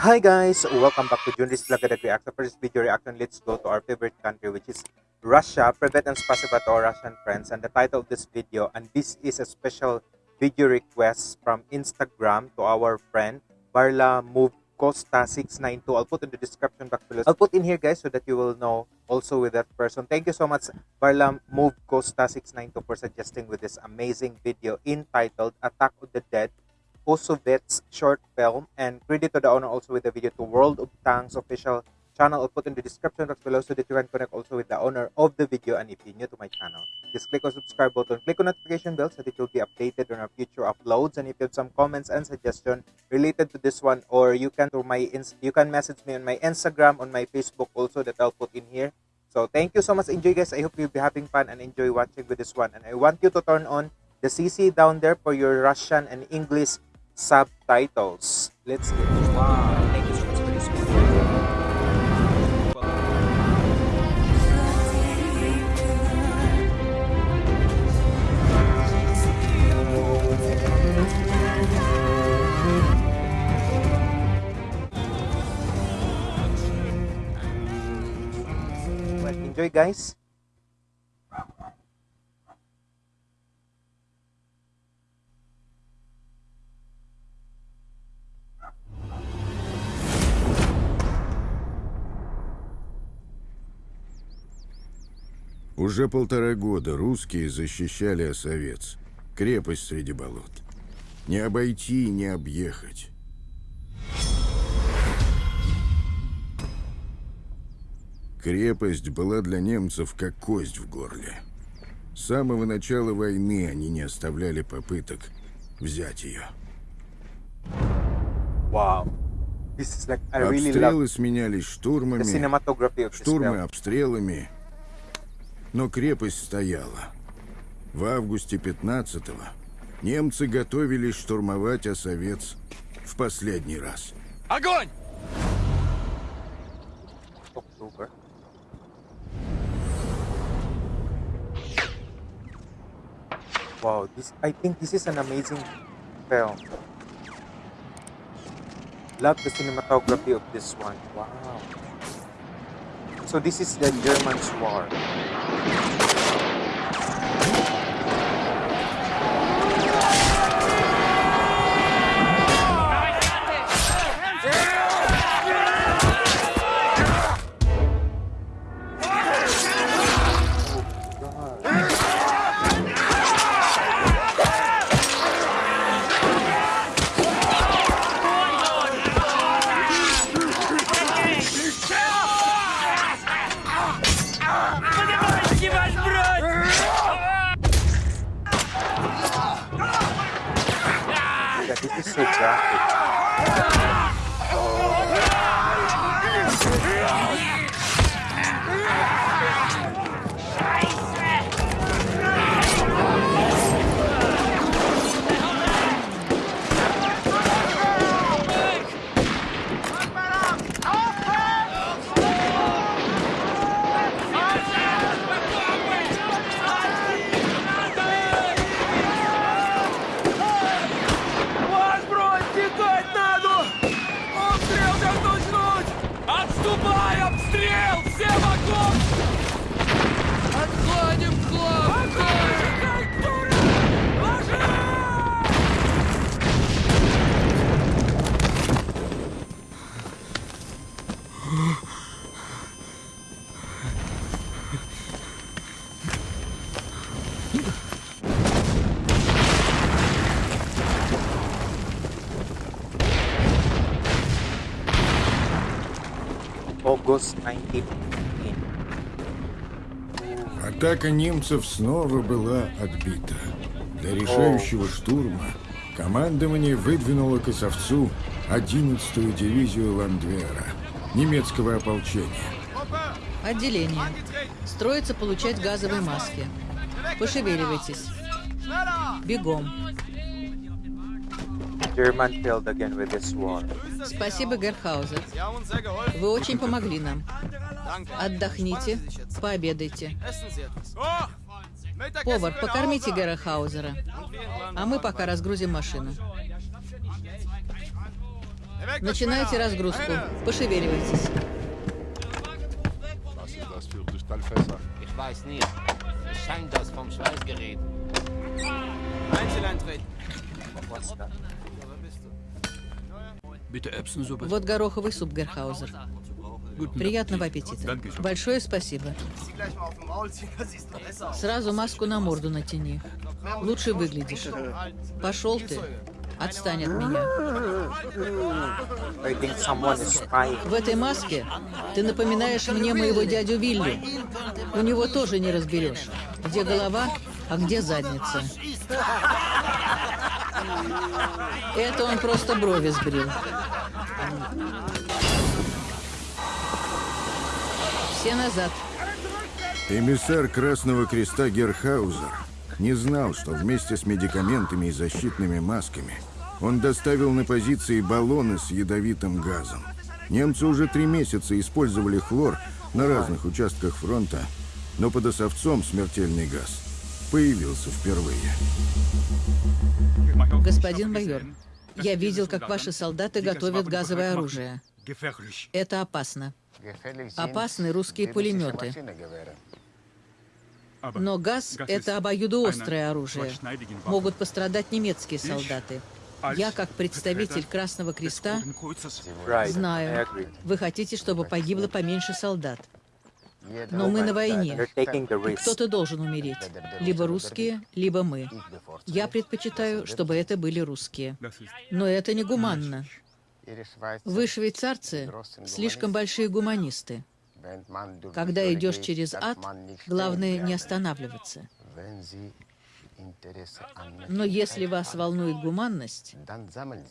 Hi guys, welcome back to Junris Lagadag Reaction. For this video reaction, let's go to our favorite country which is Russia. Privet and spasiba to our Russian friends. And the title of this video, and this is a special video request from Instagram to our friend Barla Move Costa 692. I'll put in the description box below. I'll put in here guys so that you will know also with that person. Thank you so much Barla Move Costa 692 for suggesting with this amazing video entitled Attack of the Dead Kosovets short film and credit to the owner also with the video to World of Tanks official channel. I'll put in the description box below so that you can connect also with the owner of the video and if you're new to my channel, just click on subscribe button, click on notification bell so that you'll be updated on our future uploads and if you have some comments and suggestion related to this one or you can to my you can message me on my Instagram on my Facebook also that I'll put in here. So thank you so much enjoy guys. I hope you'll be having fun and enjoy watching with this one and I want you to turn on the CC down there for your Russian and English subtitles. Let's get it. Wow, thank you so much for this. Well, enjoy guys. Уже полтора года русские защищали Осовец, крепость среди болот. Не обойти и не объехать. Крепость была для немцев как кость в горле. С самого начала войны они не оставляли попыток взять ее. Wow. Like really Обстрелы сменялись штурмами, штурмы обстрелами, но крепость стояла. В августе 15-го немцы готовились штурмовать Осовец в последний раз. Огонь! October. Wow, this I think this is an amazing film. Love the cinematography of this one. Wow. So this is the German war. Tudo seu diabo. 1915. Атака немцев снова была отбита. Для решающего штурма командование выдвинуло к Осовцу 11-ю дивизию Ландвера, немецкого ополчения. Отделение. Строится получать газовые маски. Пошевеливайтесь. Бегом. German failed again with this war. Спасибо, Герхаузер. Вы очень помогли нам. Отдохните, пообедайте. Повар, покормите Герхаузера. А мы пока разгрузим машину. Начинайте разгрузку. Пошевеливайтесь. Was ist das für Kristallfässer? Ich weiß nicht. Es scheint das vom Schweißgerät. Einzeleintreten. Вот гороховый суп, Герхаузер. Приятного аппетита. Большое спасибо. Сразу маску на морду натяни. Лучше выглядишь. Пошел ты. Отстань от меня. В этой маске ты напоминаешь мне моего дядю Вилли. У него тоже не разберешь, где голова, а где задница. Это он просто брови сбрил. Все назад. Эмиссар Красного Креста Герхаузер не знал, что вместе с медикаментами и защитными масками он доставил на позиции баллоны с ядовитым газом. Немцы уже три месяца использовали хлор на разных участках фронта, но под Осовцом смертельный газ появился впервые. Господин майор, я видел, как ваши солдаты готовят газовое оружие. Это опасно. Опасны русские пулеметы. Но газ — это обоюдоострое оружие. Могут пострадать немецкие солдаты. Я, как представитель Красного Креста, знаю, вы хотите, чтобы погибло поменьше солдат. Но мы на войне. Кто-то должен умереть. Либо русские, либо мы. Я предпочитаю, чтобы это были русские. Но это не гуманно. Вы, швейцарцы, слишком большие гуманисты. Когда идешь через ад, главное не останавливаться. Но если вас волнует гуманность,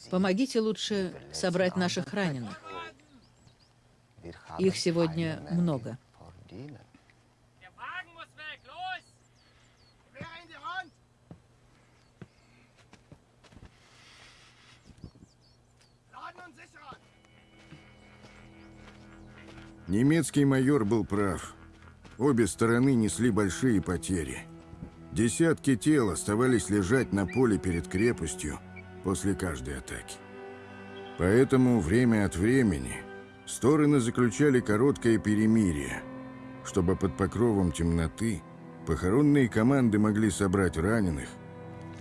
помогите лучше собрать наших раненых. Их сегодня много. Der Wagen muss weg, los! Wer in die Hand? Laden und sichern! Немецкий майор был прав. Обе стороны несли большие потери. Десятки тел оставались лежать на поле перед крепостью после каждой атаки. Поэтому время от времени стороны заключали короткое перемирие, чтобы под покровом темноты похоронные команды могли собрать раненых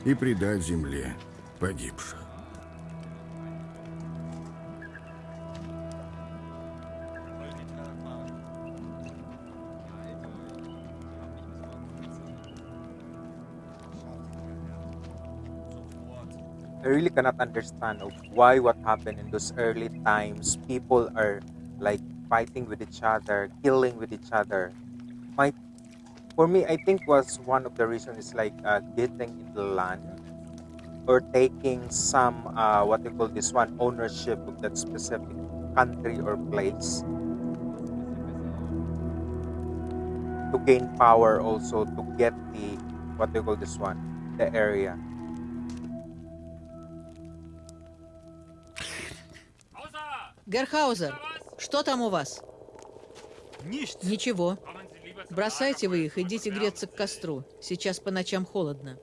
и предать земле погибших. I really cannot understand why what happened in those early times. People are like fighting with each other, killing with each other. My, for me, I think was one of the reasons is like uh, getting into land or taking some uh, what they call this one ownership of that specific country or place to gain power also to get the what they call this one the area Außer! Что там у вас? Ничего. Бросайте вы их, идите греться к костру. Сейчас по ночам холодно.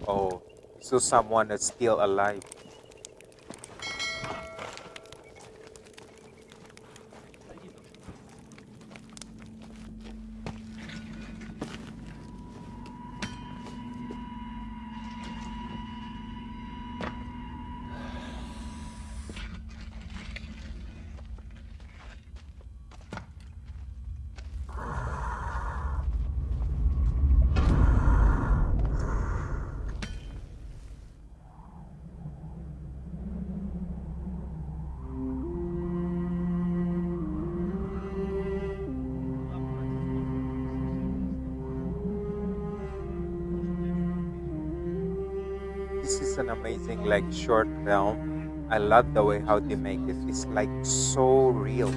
Oh, so someone is still alive. This is an amazing like short film. I love the way how they make it. It's like so real.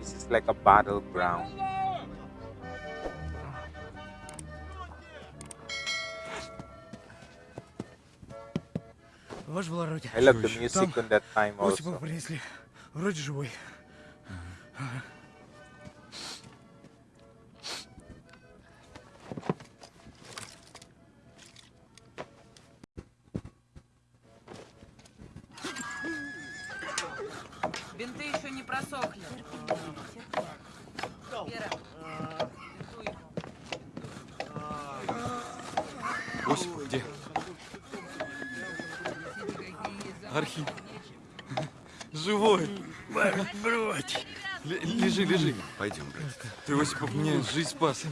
This is like a battleground. Ваш благородие. I love the music on that time also. принесли. Вроде живой. Бинты еще не просохли. Вера. Осипов, где? Архип. Живой. Бродь. Лежи, лежи. Пойдем, брат. Ты, Осипов, мне жизнь спас.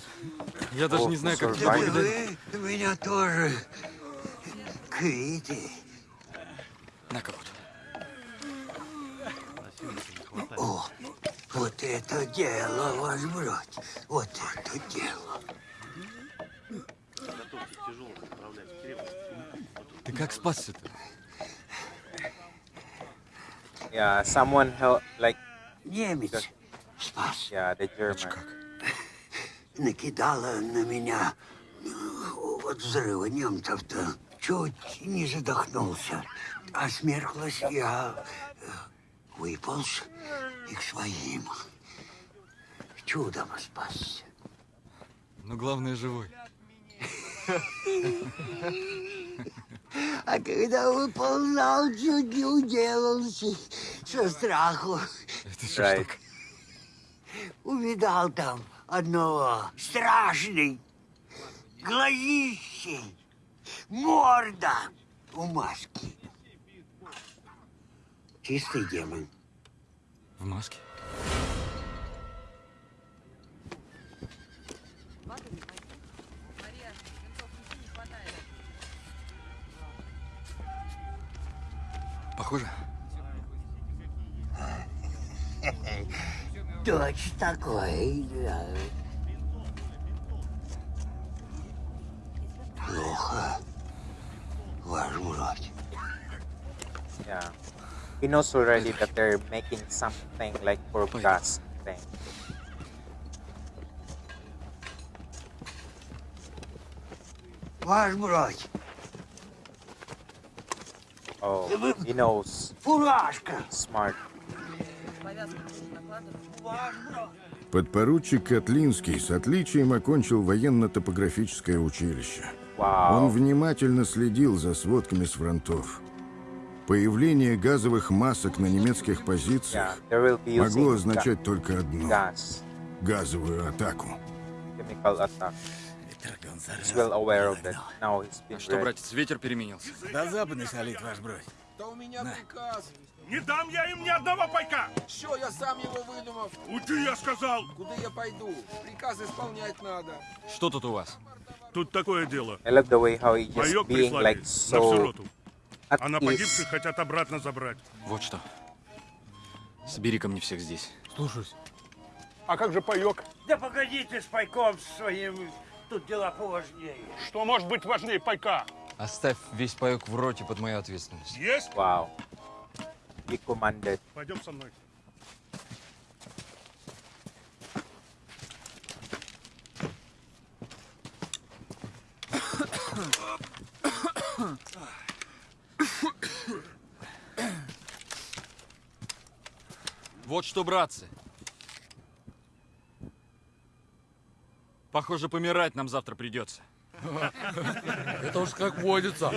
Я даже О, не знаю, как survive. благодарить. Вы меня тоже квиты. На-ка вот. О, вот это дело, ваш брат. Вот это дело. Ты как спасся-то? Yeah, someone help, like, Немец спас. yeah, the German. Накидала на меня ну, от взрыва немцев-то. Чуть не задохнулся. А смерклась я э, выполз и к своим. Чудом спасся. Но главное, живой. А когда выползал, чуть не уделался со страху. Это что? Увидал там одного страшный, глазищей, морда у маски. Чистый демон. В маске? Похоже? Точно такой, да. Плохо, ваш брат. Yeah. He knows already that they're making something like for Wait. gas thing. Ваш брат. Oh, he knows. Фуражка. Smart. Подпоручик Котлинский с отличием окончил военно-топографическое училище. Он Wow. внимательно следил за сводками с фронтов. Появление газовых масок на немецких Yeah, позициях be могло означать только одно газовую атаку. He's well aware of that. Now he's been А что, братец, ветер переменился? Да западный солит, ваш брат. Да у меня приказ. Не дам я им ни одного пайка! Що я сам его выдумав? Уйди, я сказал! Куда я пойду? Приказ исполнять надо. Что тут у вас? Тут такое дело. I love the way how he just Боек being прислали like на всю so роту. at А на погибших хотят обратно забрать. Вот что. Собери ко мне всех здесь. Слушаюсь. А как же паек? Да погодите с пайком своим, тут дела поважнее. Что может быть важнее пайка? Оставь весь паек в роте под мою ответственность. Есть? Wow. He commanded. Пойдем со мной. Вот что, братцы. Похоже, помирать нам завтра придется. Это уж как водится.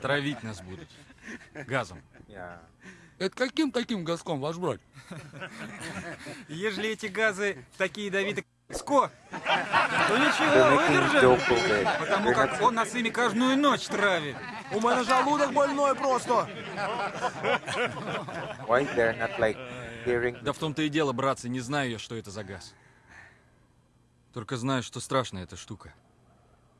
Травить нас будут. Газом. Это каким таким газком, ваш брат? Ежели эти газы такие ядовитые, ско, то ничего, выдержим. Потому как он нас ими каждую ночь травит. У меня желудок больной просто. Да в том-то и дело, братцы, не знаю я, что это за газ. Только знаю, что страшная эта штука.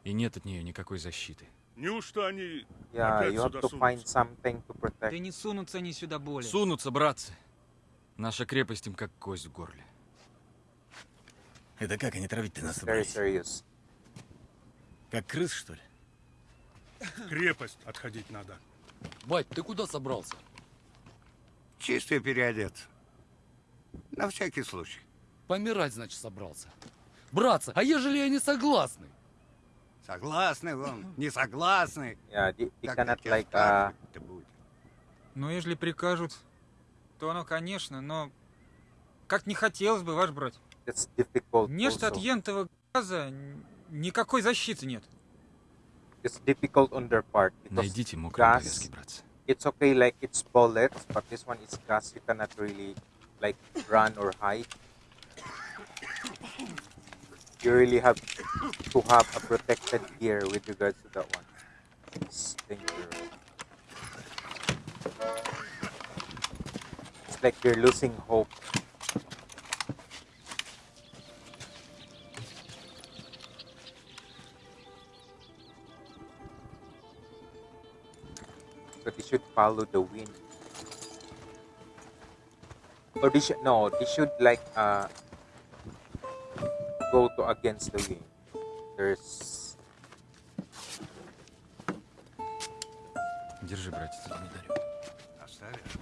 И нет от нее никакой защиты. Неужто они Yeah, опять you have сюда to find сунутся? something to protect. Да не сунутся они сюда более. Сунутся, братцы. Наша крепость им как кость в горле. Это как они травить-то нас Very serious. Как крыс, что ли? Крепость отходить надо. Бать, ты куда собрался? Чисто переодеться. На всякий случай. Помирать, значит, собрался. Братцы, а ежели я не согласны? Согласны вон, не согласны. Yeah, they, they Как cannot like uh? Ну, ежели прикажут, то оно, конечно, но как не хотелось бы, ваш difficult. Нечто от ентового газа никакой защиты нет. It's difficult on their part Найдите мокрые gas, повязки, братцы. it's okay like it's bullets, but this one is gas. You cannot really like run or hide. You really have to have a protected gear with regards to that one. It's dangerous. It's like you're losing hope. But they should follow the wind. Or they should no, they should like uh go to against the wind. There's Держи, братец, за медалью. Оставишь?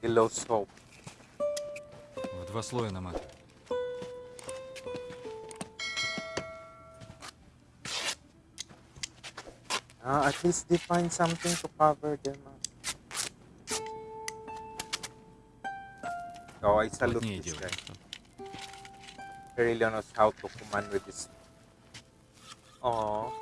they lose hope. В два слоя наматывай. Uh, at least they find something to cover them. up. Oh, I salute Плотнее this делай. guy. Really knows how to command with this. Oh.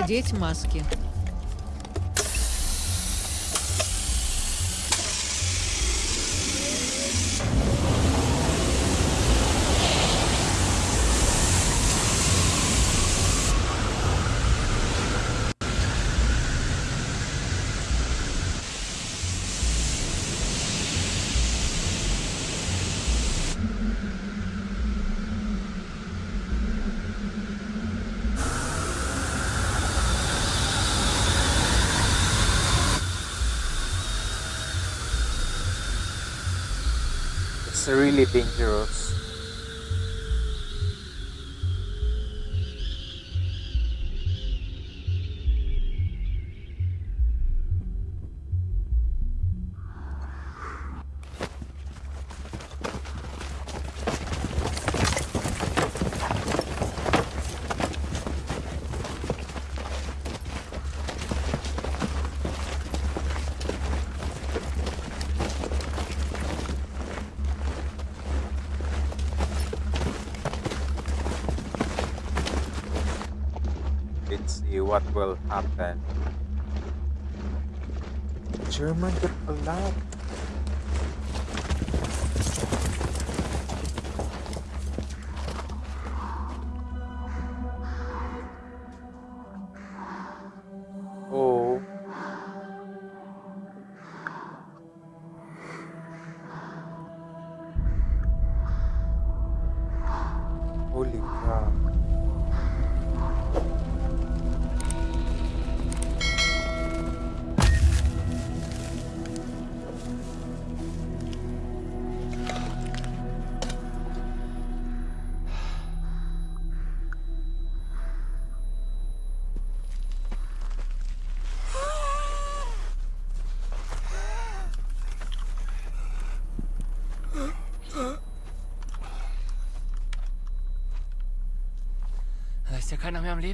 Надеть маски. Really dangerous. See what will happen. German got.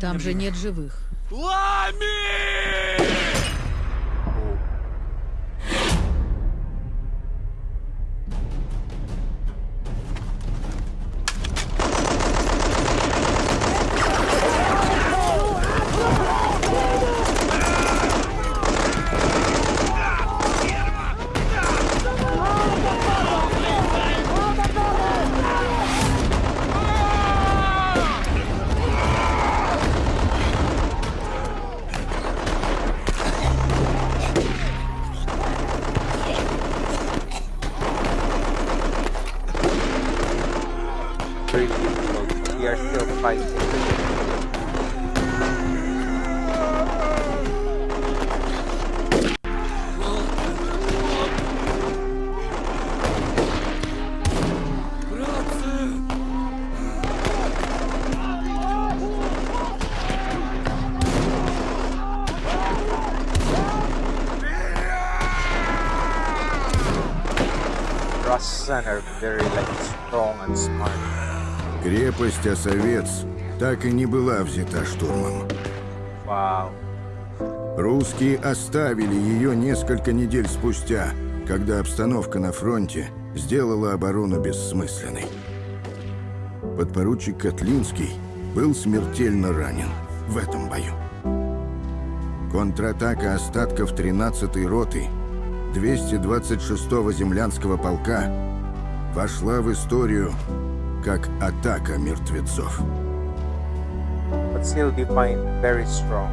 Там же нет живых. Лами! Крепость Осовец так и не была взята штурмом. Wow. Русские оставили ее несколько недель спустя, когда обстановка на фронте сделала оборону бессмысленной. Подпоручик Котлинский был смертельно ранен в этом бою. Контратака остатков 13-й роты 226-го землянского полка вошла в историю как атака мертвецов. But still defined very strong.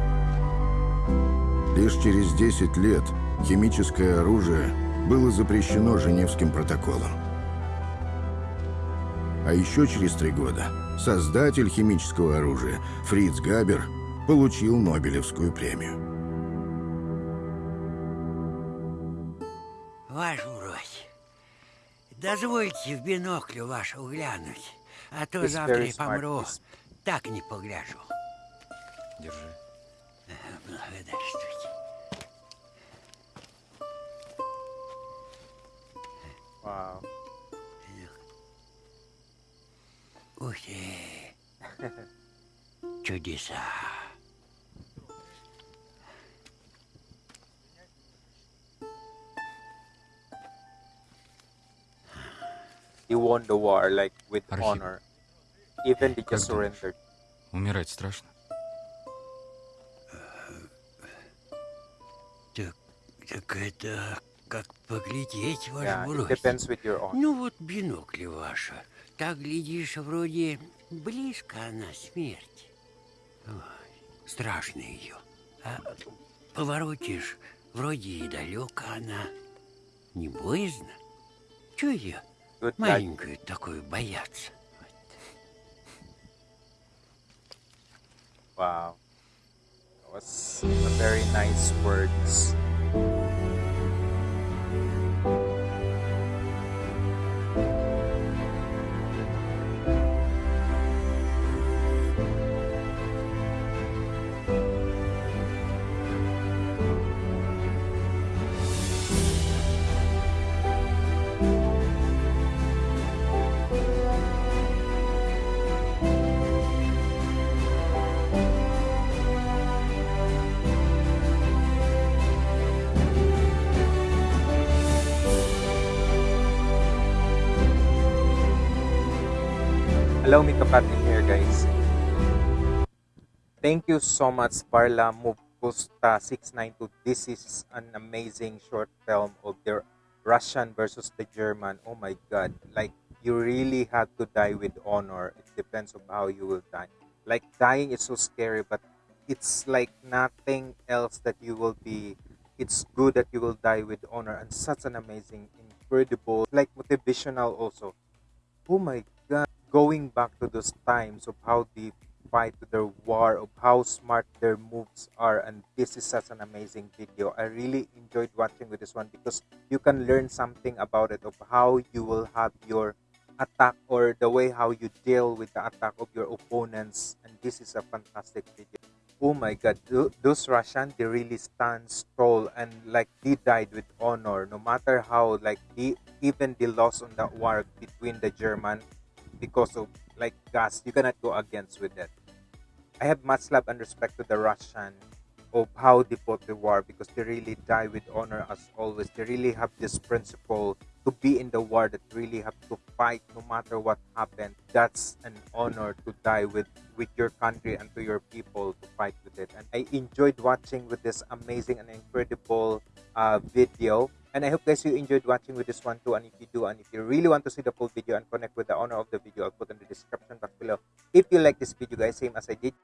Лишь через 10 лет химическое оружие было запрещено Женевским протоколом. А еще через три года создатель химического оружия Фриц Габер получил Нобелевскую премию. Брось, дозвольте в биноклю вашу глянуть, а то He's завтра я помру, так не погляжу. Держи. Благодарствуйте. Wow. Ух ты. Чудеса. He won the war like with Archip. honor. Even they just surrendered. Умирать страшно? Так, так это как поглядеть, ваш Yeah, it брось. depends with your own. Ну вот бинокль ваша. Так, глядишь, вроде близко она смерть. Ой, страшно ее. А поворотишь, вроде и далеко она. Не боязно? Чего ее Good luck. маленькую такую бояться? Wow. That was a very nice words. Allow me to cut in here, guys. Thank you so much, Parla Mugusta 692. This is an amazing short film of the Russian versus the German. Oh my god. Like you really have to die with honor. It depends on how you will die. Like dying is so scary, but it's like nothing else that you will be it's good that you will die with honor and such an amazing incredible like motivational also oh my going back to those times of how they fight their war of how smart their moves are and this is such an amazing video. I really enjoyed watching with this one because you can learn something about it of how you will have your attack or the way how you deal with the attack of your opponents and this is a fantastic video. Oh my god those russian they really stand tall and like they died with honor no matter how like they even the loss on that war between the german because of like gas you cannot go against with that. I have much love and respect to the russian of how they fought the war because they really die with honor as always. They really have this principle to be in the war that really have to fight no matter what happened. That's an honor to die with with your country and to your people to fight with it. And i enjoyed watching with this amazing and incredible uh, video and i hope guys you enjoyed watching with this one too and if you do and if you really want to see the full video and connect with the owner of the video i'll put in the description box below if you like this video guys same as i did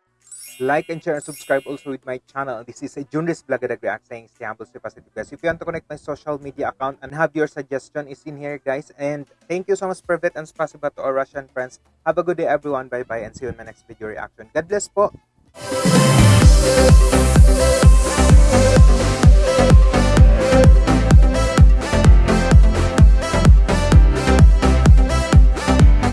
like and share and subscribe also with my channel. This is a Junris Vlog React saying stay humble, stay positive guys. If you want to connect my social media account and have your suggestion is in here guys. And thank you so much Privet and spasiba to our Russian friends. Have a good day everyone. Bye bye and see you in my next video reaction. God bless po.